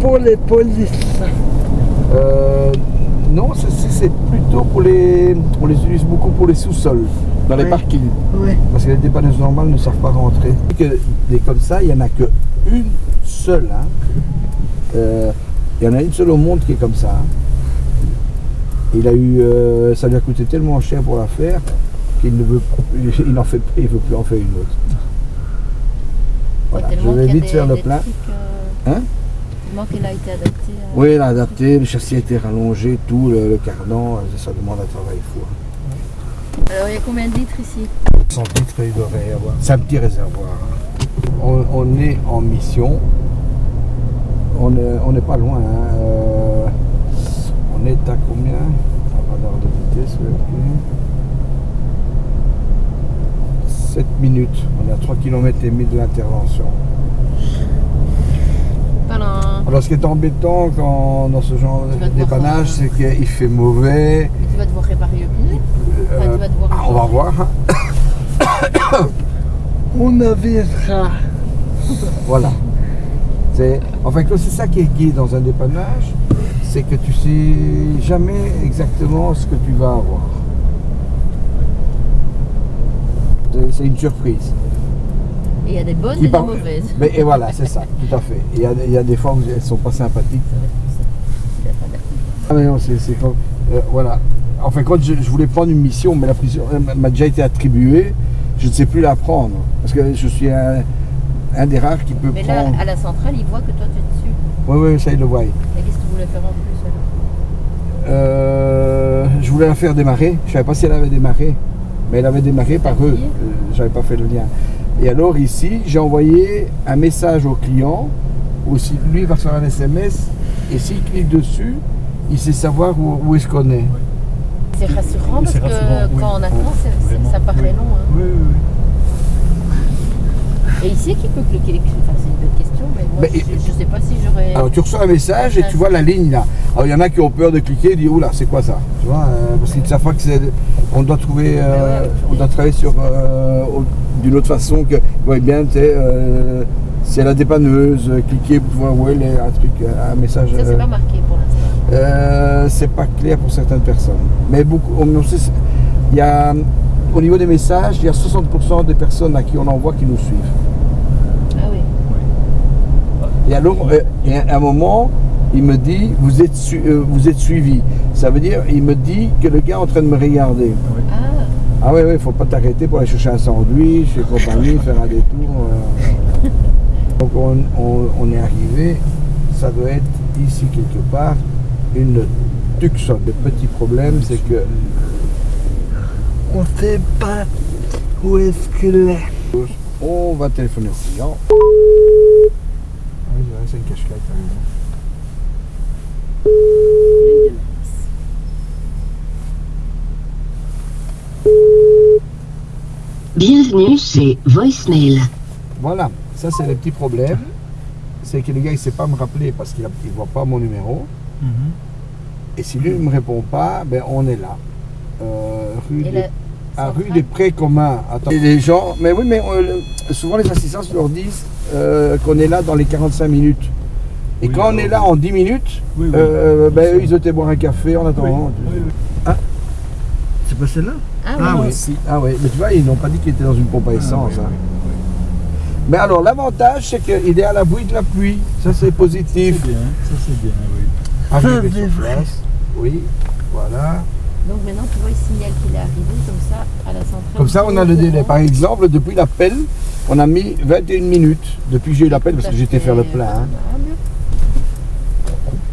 pour les polices. Euh, non, c'est- plutôt pour les... On les utilise beaucoup pour les sous-sols, dans les parkings. Oui. Parce que les dépanneuses normales ne savent pas rentrer. Que des comme ça, il n'y en a qu'une seule. hein. Euh, il y en a une seule au monde qui est comme ça. hein. Il a eu, euh, ça lui a coûté tellement cher pour la faire qu'il ne veut, il n'en fait, il veut plus en faire une autre. Voilà, je vais vite des- faire le plein. euh, Hein? Qu'il a été adapté. euh, Oui, il a adapté, le châssis a été rallongé, tout, le, le cardan, euh, ça demande un travail fou. hein. Alors il y a combien de litres ici? 100 litres, il devrait y avoir. C'est un petit réservoir. On, on est en mission. On est- on n'est pas loin. hein. Euh, on est à combien? Un radar de vitesse, ouais, ok. 7 minutes. On est à 3 km et demi de l'intervention. Alors ce qui est embêtant quand, dans ce genre de dépannage, c'est qu'il fait mauvais. Tu vas devoir réparer le pneu. Enfin, tu vas devoir ah, on va voir. On avisera. Voilà. C'est, enfin, c'est ça qui est gai dans un dépannage, c'est que tu sais jamais exactement ce que tu vas avoir. C'est une surprise. Il y a des bonnes et des mauvaises. Mais et voilà, c'est ça, tout à fait. Il y a, il y a des fois où elles sont pas sympathiques. Ah mais non, c'est, comme- euh, voilà. Enfin, quand je, je voulais prendre une mission, mais la prison m'a déjà été attribuée, je ne sais plus la prendre. Parce que je suis un, un des rares qui peut Mais là, prendre. à la centrale, il voit que toi tu es dessus. Oui, oui, ça il le voit. Et qu'est-ce que tu voulais faire en plus alors Euh, je voulais la faire démarrer. Je savais pas si elle avait démarré. Mais elle avait démarré par eux. dit Euh, J'avais pas fait le lien. Et alors ici, j'ai envoyé un message au client. Aussi, lui il va faire un SMS. Et s'il clique dessus, il sait savoir où, où est-ce qu'on est. C'est rassurant parce que oui. quand on attend, Vraiment, ça paraît oui. long. hein. Oui, oui, Et ici, qui peut cliquer? Les Enfin, c'est une bonne question, mais moi, Mais- je, je sais pas si j'aurais. Alors tu reçois un message et tu vois la ligne là. Alors il y en a qui ont peur de cliquer et disent oula c'est quoi ça? Tu vois euh, Parce qu'ils ne savent pas que c'est. On doit trouver. euh, Ouais, ouais. on doit travailler sur euh, d'une autre façon que. Vous voyez bien, tu euh, c'est la dépanneuse, euh, cliquez pour voir où elle est, un truc, euh, un message. Ça, c'est euh, pas marqué pour l'instant. euh, c'est pas clair pour certaines personnes. Mais beaucoup, on, on sait- il y a, au niveau des messages, il y a 60% des personnes à qui on envoie qui nous suivent. Ah oui. Et alors, et à un moment, il me dit, vous êtes, su- euh, vous êtes suivi. Ça veut dire, il me dit que le gars est en train de me regarder. Ah, Ah oui, il faut pas t'arrêter pour aller chercher un sandwich et compagnie, faire un détour. euh. Donc on, on- on est arrivé, ça doit être ici quelque part, une Tucson. Le petit problème, c'est que On sait pas où est-ce qu'il est. on va téléphoner au client. Ah oui, c'est une cache Bienvenue chez Voicemail. Voilà, ça c'est le petit problème. C'est que le gars il sait pas me rappeler parce qu'il ne voit pas mon numéro. Mhm. Et si lui ne me répond pas, ben on est là. Euh, rue Et des, la à rue des Prés communs. Attends. Et les gens, mais oui, mais euh, le- souvent les assistants leur disent euh, qu'on est là dans les 45 minutes. Et Oui, quand on est là en 10 minutes, Oui, oui. euh, ben, eux, ils étaient boire un café en Oui, attendant. oui, oui. C'est pas celle-là? Ah, Ah oui. oui, ah oui, mais tu vois, ils n'ont pas dit qu'il était dans une pompe à essence. Ah, oui, hein. oui, oui. Mais alors, l'avantage, c'est qu'il est à l'abri de la pluie. Ça, c'est C'est positif. bien, ça c'est bien, oui. Arrivé Ça, c'est sur place. Oui, voilà. Donc maintenant, tu vois, il signale qu'il est arrivé comme ça à la centrale. Comme ça, on a le délai. Par exemple, depuis l'appel, on a mis 21 minutes depuis que j'ai eu l'appel parce que j'étais faire le plein. hein.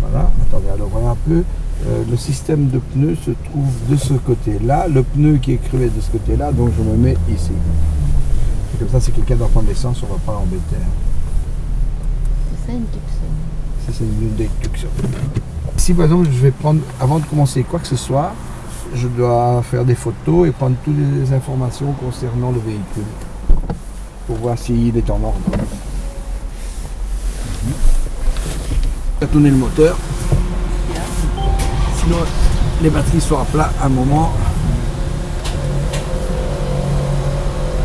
Voilà, attendez, alors voilà un peu. Euh, le système de pneus se trouve de ce côté-là. Le pneu qui est crevé de ce côté-là, donc je me mets ici. Et comme ça, si quelqu'un doit prendre l'essence, on ne va pas l'embêter. hein. C'est ça une Tucson. Ça, c'est une des Tucson. Si par exemple, je vais prendre, avant de commencer quoi que ce soit, je dois faire des photos et prendre toutes les informations concernant le véhicule pour voir s'il est en ordre. Va tourner le moteur. Sinon, les batteries sont à plat à un moment.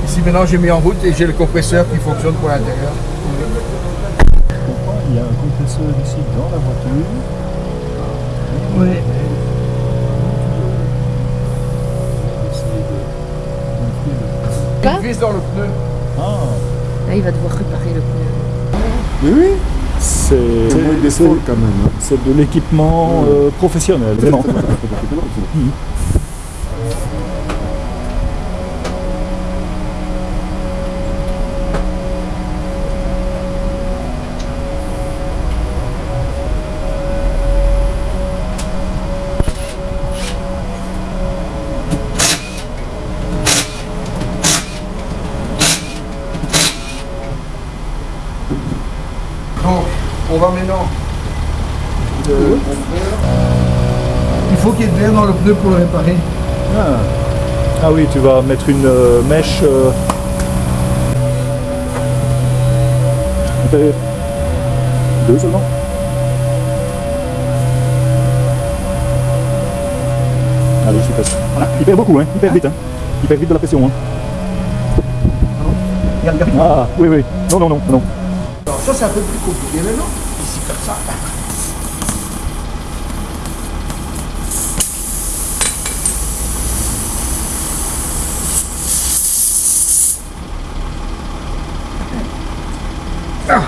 Ici maintenant j'ai mis en route et j'ai le compresseur qui fonctionne pour l'intérieur. Il y a un compresseur ici dans la voiture. Oui. Essayer de gonfler le- Une vis dans le pneu. Ah, Là, il va devoir réparer le pneu. Mais oui, c'est quand même. hein. c'est de l'équipement euh, professionnel, vraiment. Donc, Il faut qu'il y ait de l'air dans le pneu pour le réparer. Ah. Ah oui, tu vas mettre une euh, mèche. euh, Deux seulement Allez, je suis passé. Voilà. Il perd beaucoup, hein. il perd vite. Hein. Il perd vite de la pression. Hein. Regarde, regarde. Ah, oui, oui. Non, non, non, non. Alors, ça, c'est un peu plus compliqué maintenant. Ah,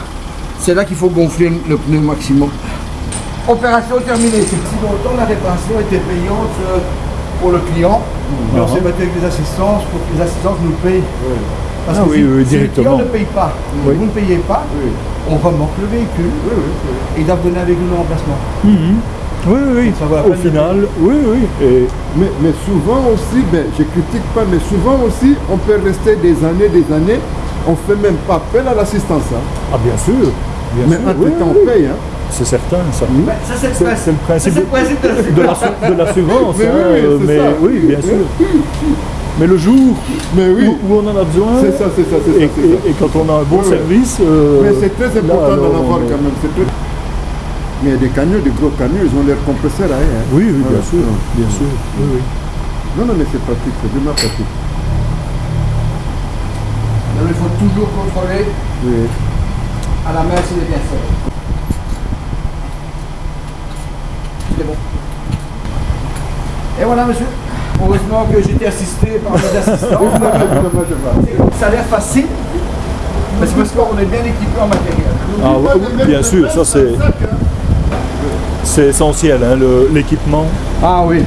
C'est là qu'il faut gonfler le pneu maximum. Opération terminée. C'est si longtemps la réparation était payante euh, pour le client. Mais on s'est battu avec les assistances pour que les assistances nous payent. Parce Ah que oui, si, oui, si le directement. client ne paye pas, Oui. vous ne payez pas, on remorque le véhicule et ils doivent donner avec nous le remplacement. Mhm. Oui, oui, oui. Ça la Au de final, oui, oui. Et Mais, mais souvent aussi, ben, je critique pas, mais souvent aussi, on peut rester des années, des années, on fait même pas appel à l'assistance. hein. Ah, bien sûr. Bien Mais sûr. entre oui, temps, oui, on paye. Hein. C'est certain, ça. Ça, c'est le C'est principe. c'est le principe Ça, c'est le principe de la de de l'assurance. Mais oui, hein, oui, c'est mais ça. oui, bien sûr. Mais le jour Mais oui, où, où on en a besoin, c'est ça, c'est ça, c'est et, ça. ça. et- et quand on a un bon Oui, service. euh, Mais c'est très important d'en avoir on quand même. c'est très- Mais il y a des camions, des gros camions, ils ont leur compresseur à eux. hein. Oui, oui, bien sûr, bien sûr. Oui, oui. Non, non, mais c'est pratique, c'est vraiment pratique. Donc, il faut toujours contrôler Oui. à la main s'il est bien fait. C'est bon. Et voilà, monsieur. Heureusement que j'étais assisté par mes assistants. Ça a l'air facile, mais c'est parce qu'on est bien équipé en matériel. Ah, oui, oui, bien sûr, ça c'est c'est essentiel, hein, le- l'équipement, Ah oui.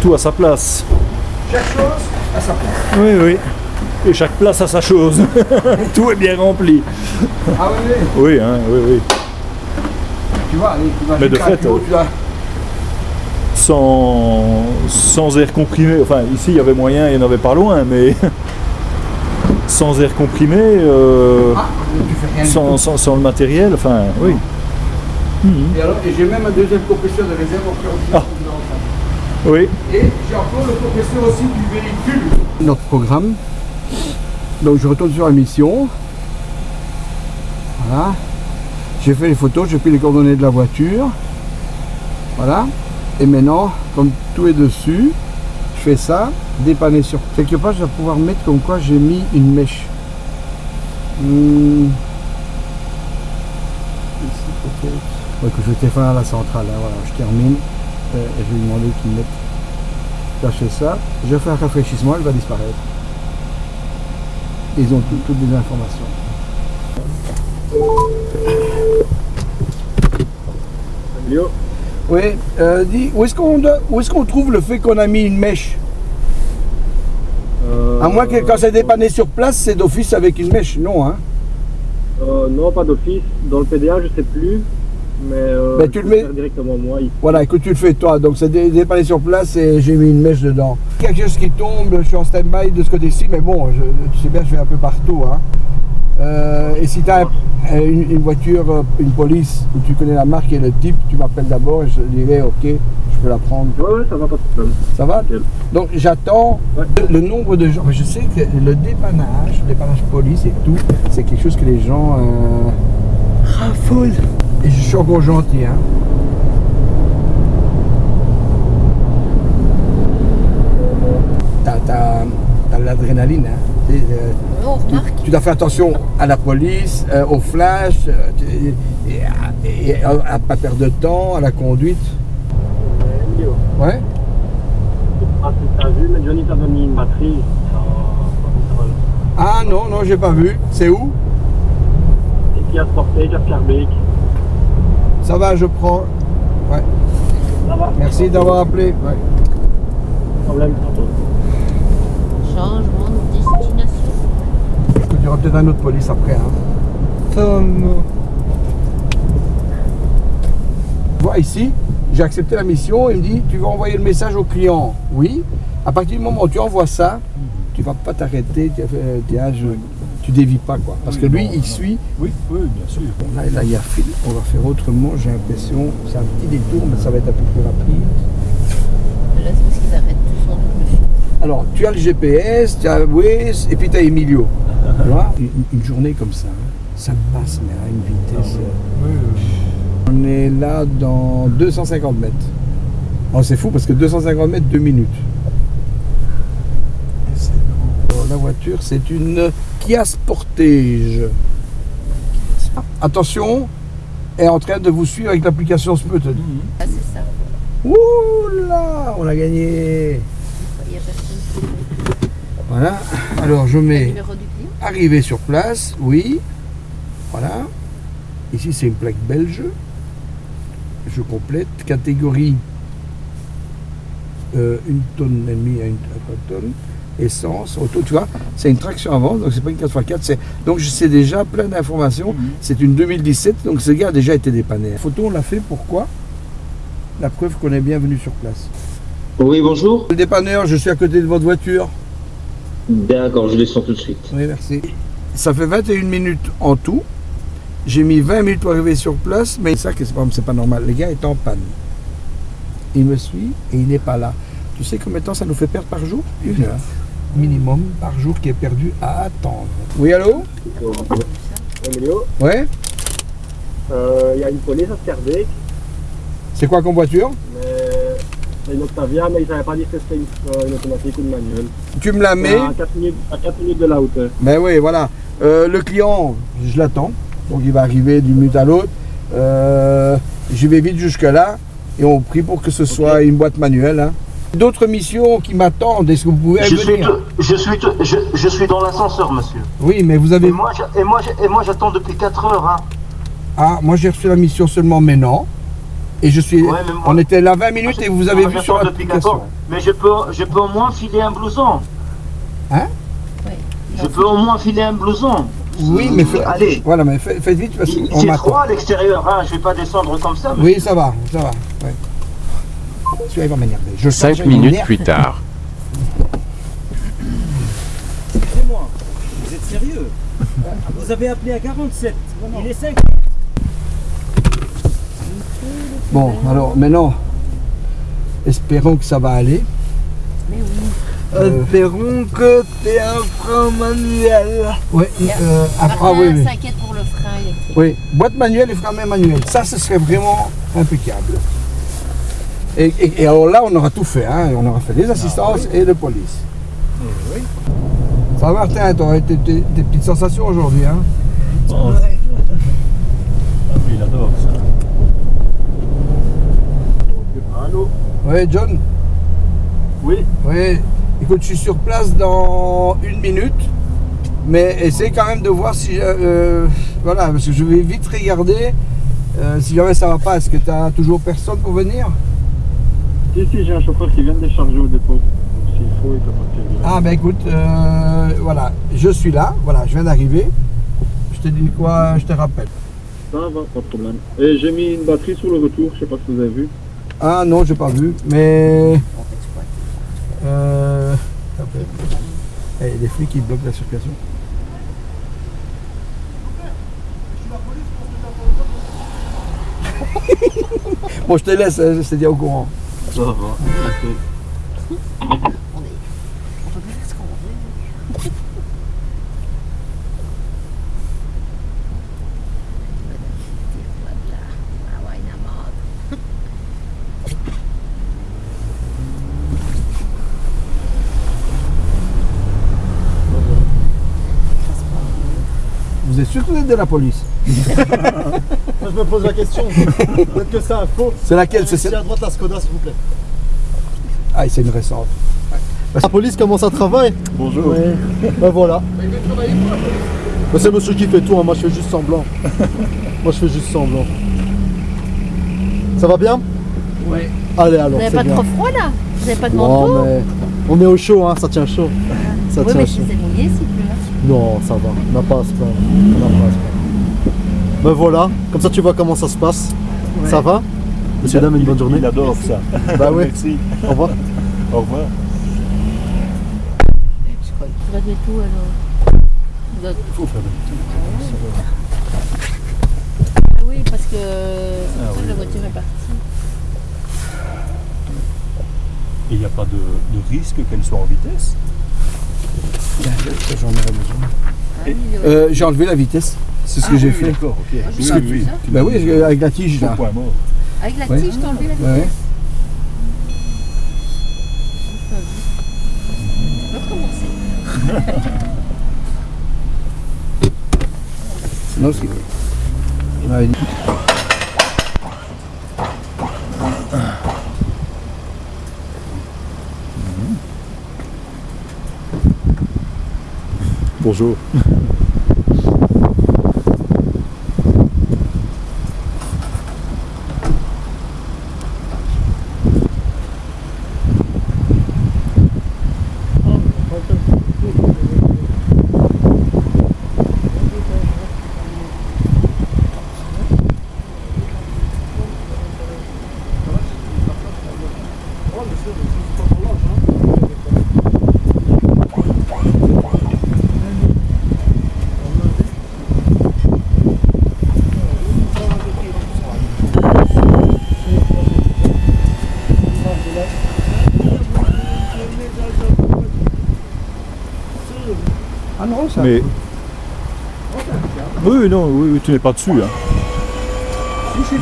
tout à sa place. Chaque chose à sa place. Oui, oui. Et chaque place a sa chose. tout est bien rempli. Ah oui, oui. Oui, hein, oui, oui. Tu vois, allez, imagine Mais de fait, euh, tu as- sans, sans air comprimé. Enfin, ici il y avait moyen, il n'y en avait pas loin, mais sans air comprimé, euh, Ah, sans, sans- sans le matériel, enfin, oui. Et alors, et j'ai même un deuxième compresseur de réserve où Ah. Oui. Et j'ai encore le compresseur aussi du véhicule. Notre programme. Donc je retourne sur la mission. Voilà. J'ai fait les photos, j'ai pris les coordonnées de la voiture. Voilà. Et maintenant, comme tout est dessus, je fais ça, dépanner sur. Quelque part, je vais pouvoir mettre comme quoi j'ai mis une mèche. Peut-être. Ouais, que je vais téléphoner à la centrale. hein, Voilà, je termine. Euh, et je vais lui demander qu'il mette. Fais ça. Je fais un rafraîchissement, elle va disparaître. Ils ont tout- toutes les informations. Oui, euh, dis, où est-ce qu'on est-ce qu'on trouve le fait qu'on a mis une mèche À moins que quand c'est dépanné sur place, c'est d'office avec une mèche, non hein Euh, non, pas d'office. Dans le PDA, je sais plus. Mais, euh, Mais tu je le mets- directement moi. ici. Voilà, écoute, tu le fais toi, donc c'est dé- dépanné sur place et j'ai mis une mèche dedans. Quelque chose qui tombe, je suis en stand-by de ce côté-ci, mais bon, je- tu sais bien, je vais un peu partout. Hein. Euh, et si tu as une, une voiture, euh, une police, où tu connais la marque et le type, tu m'appelles d'abord et je dirai, ok, je peux la prendre. Ouais, ouais, ça va, pas de problème. Ça va Nickel. Donc j'attends Ouais. le, le nombre de gens. Je sais que le dépannage, le dépannage police et tout, c'est quelque chose que les gens euh, raffolent. Et je suis encore gentil. Hein. T'as, t'as- t'as l'adrénaline. Hein. Et, euh, On tu, dois faire attention à la police, euh, au flash, euh, et, à- et à, à pas perdre de temps, à la conduite. Ouais. ah, tu as vu, mais Johnny t'a mis une batterie. Ah non, non, j'ai pas vu. C'est où? Et puis à Sportage, à Scarbeck. Ça va, je prends. Ouais. Ça va Merci d'avoir appelé. Ouais. Problème. Changement de destination. Il y aura peut-être un autre police après. Hein. Vois ici, j'ai accepté la mission. Il me dit Tu vas envoyer le message au client. Oui. À partir du moment où tu envoies ça, tu vas pas t'arrêter. Tu, tu dévis pas quoi. Parce que lui, il suit. Oui, oui, bien sûr. Là, il y a fil. On va faire autrement. J'ai l'impression. C'est un petit détour, mais ça va être un peu plus rapide. Là, c'est parce qu'ils arrêtent tous en double fil. Alors, tu as le GPS, tu as Waze et puis tu as Emilio. tu vois? Une, une journée comme ça, hein, ça passe, mais à une vitesse. euh, On est là dans 250 mètres. Oh, c'est fou parce que 250 mètres, 2 minutes. La voiture, c'est une Kia Sportage. Attention, elle est en train de vous suivre avec l'application Smooth. Ah, c'est ça. Ouh là, on a gagné. Il n'y a personne qui veut. Voilà. Alors, je mets arrivé sur place, oui. Voilà. Ici, c'est une plaque belge. Je complète. Catégorie euh, une tonne et demie à une à trois tonnes. Essence, auto, tu vois, c'est une traction avant, donc c'est pas une 4x4. c'est- Donc je sais déjà plein d'informations. C'est une 2017, donc ce gars a déjà été dépanné. La photo, on l'a fait pourquoi? La preuve qu'on est bien venu sur place. Oui, bonjour. Le dépanneur, je suis à côté de votre voiture. D'accord, je descends tout de suite. Oui, merci. Ça fait 21 minutes en tout. J'ai mis 20 minutes pour arriver sur place, mais ça, que c'est pas, normal. Le gars est en panne. Il me suit et il n'est pas là. Tu sais combien de temps ça nous fait perdre par jour? Une heure. Minimum par jour qui est perdu à attendre. Oui, allô? Emilio, Ouais? Euh, il y a une police à Scarbeck, C'est quoi comme voiture? Mais c'est une Octavia, mais ils ne savaient pas dire que c'était une, euh, une automatique ou une manuelle. Tu me la mets À 4 minutes, à 4 minutes de la hauteur. Ben oui, voilà. Euh, le client, je l'attends. Donc il va arriver d'une minute à l'autre. Euh, je vais vite jusque-là. Et on prie pour que ce soit une boîte manuelle. hein. D'autres missions qui m'attendent. Est-ce que vous pouvez Je suis, tout- je, suis, tout- je, je suis dans l'ascenseur, monsieur. Oui, mais vous avez. moi, je- et moi, je- et moi, j'attends depuis 4 heures. Hein. Ah, moi j'ai reçu la mission seulement maintenant. Et je suis. Ouais, mais moi- on était là 20 minutes et vous avez vu sur j'attends depuis 4 l'application. heures. Mais je peux, je peux au moins filer un blouson. Oui. Je peux au moins filer un blouson. Oui, mais fait- Allez, Voilà, mais faites, vite parce qu'on c'est froid à l'extérieur. Hein. Je vais pas descendre comme ça. Oui, ça va, ça va. ouais. Celui-là, il va m'énerver. Je sens que Cinq j'ai une minutes nerf. plus tard. Excusez-moi, vous êtes sérieux? Vous avez appelé à 47. Il est 5. Bon, alors maintenant, espérons que ça va aller. Mais oui. Euh, Espérons que t'es un frein manuel. Oui, euh, ah, ah oui, oui. s'inquiète pour le frein électrique. Oui, boîte manuelle et frein manuel. Ça, ce serait vraiment impeccable. Et, et- et alors là, on aura tout fait. Hein. On aura fait les assistances et de police. Ça va, Martin Tu auras tes, tes- tes petites sensations aujourd'hui. Hein. Oh, Ah, il adore ça. Allô Oui, John Oui, Oui. Écoute, je suis sur place dans une minute. Mais essaye quand même de voir si. euh, voilà, parce que je vais vite regarder. euh, si jamais ça va pas, est-ce que tu as toujours personne pour venir? Si, si, j'ai un chauffeur qui vient de décharger au dépôt. Donc, S'il faut, il peut partir. Ah ben écoute, euh, voilà, je suis là, voilà, je viens d'arriver. Je te dis quoi, je te rappelle. Ça va, pas de problème. Et j'ai mis une batterie sur le retour, je sais pas si vous avez vu. Ah non, j'ai pas vu, mais... Euh... après. Eh, Il y a des flics qui bloquent la circulation. bon, je te laisse, hein, je te dis au courant. Ça va. On est. On peut plus faire ce qu'on veut. Voilà. Ah ouais, une amende. Sûr que vous êtes de la police. Moi, je me pose la question. Peut-être que c'est un faux. C'est laquelle C'est à droite la Skoda, s'il vous plaît. Ah, c'est une récente. La police commence à travailler Bonjour. Ben voilà. Ben, c'est monsieur qui fait tout, hein. moi je fais juste semblant. moi je fais juste semblant. Ça va bien Oui. Allez Vous alors, n'avez c'est pas bien. trop froid là? Vous n'avez pas de Non, manteau? mais on est au chaud, hein, ça tient chaud. Ça Oui, tient mais chaud. c'est Non, ça va, on n'a pas à se plaindre. On n'a pas à se plaindre. Ben voilà, comme ça tu vois comment ça se passe. Ça va Monsieur, dame, une bonne journée. Il adore ça. Bah oui. Merci. Au revoir. Au revoir. Tu vas mettre où alors Vous doit- Il faut faire Ah oui, parce que c'est pour ça que la voiture est partie. Et il n'y a pas de, de risque qu'elle soit en vitesse J'en aurais besoin. Ah oui, oui. Euh, j'ai enlevé la vitesse. C'est ce que Ah j'ai oui, fait. D'accord, ok. Ah, Oui. Ben oui, j'ai- avec la tige là. point mort. Avec la Ouais. tige, t'as enlevé la vitesse Ouais. Non, c'est. Il m'avait dit. Bonjour. Ah non, ça. Mais. Oui, non, oui, oui, tu n'es pas dessus. Hein.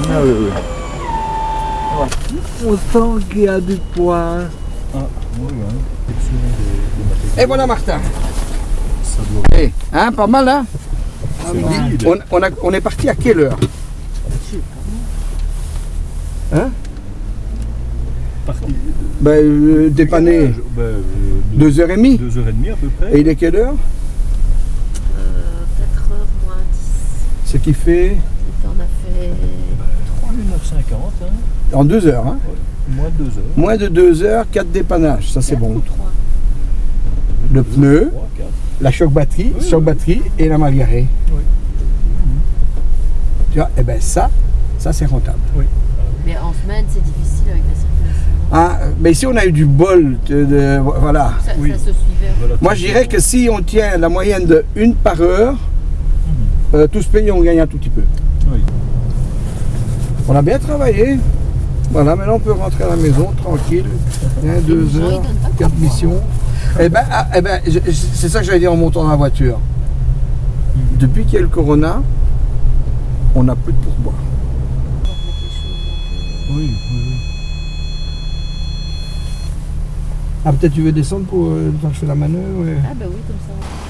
Ah, oui, oui. On sent qu'il y a du poids. Ah, oui, hein. Et voilà Martin. Ça doit Eh, hein, pas mal hein c'est vide. on, on, a- on est parti à quelle heure? Hein? Parti- Ben, euh, dépanné Ben, euh, deux, deux heures et demie. deux heures et demie à peu près. Et il est quelle heure Euh, 4h moins 10. Ce qui fait On a fait 1h50, hein. en deux heures. Hein moins de deux heures. Moins de deux heures, quatre dépannages. Ça c'est bon. ou 3. Le pneu, Trois, la choc batterie, choc batterie et la margarée. Oui. Tu vois, et ben ça, ça c'est rentable. Mais en semaine, c'est difficile avec la circulation. Ah, mais ici on a eu du bol. de- de- voilà. Ça, Oui. ça se suivait. Voilà, Moi je dirais que si on tient la moyenne de une par heure, euh, tous payés, on gagne un tout petit peu. Oui. On a bien travaillé. Voilà, maintenant on peut rentrer à la maison tranquille. Hein, deux heures, quatre missions. Eh ben, ah, eh ben, c'est ça que j'allais dire en montant dans la voiture. Depuis qu'il y a le corona, on n'a plus de pourboire. Oui, oui, oui. Ah, peut-être tu veux descendre pour euh, le temps que je fais la manœuvre ouais. Ah bah oui, comme ça.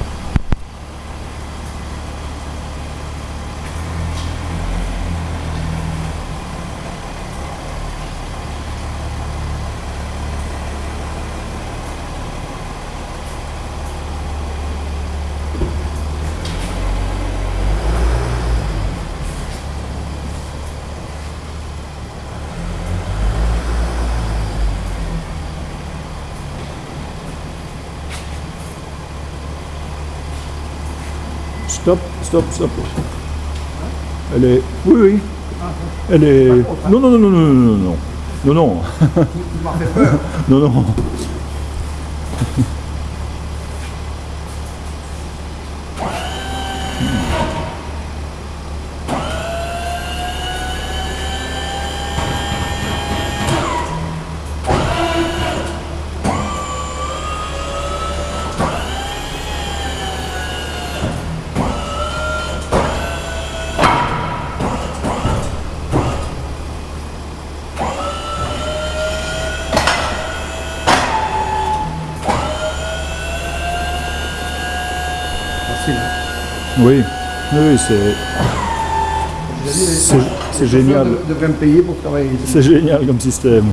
Stop, stop. Elle est. Oui, oui. Elle est. Non, non, non, non, non, non, non, non. Non, non. Non, non. Facile. Oui. Oui, c'est. C'est génial. payer pour travailler. C'est génial comme système.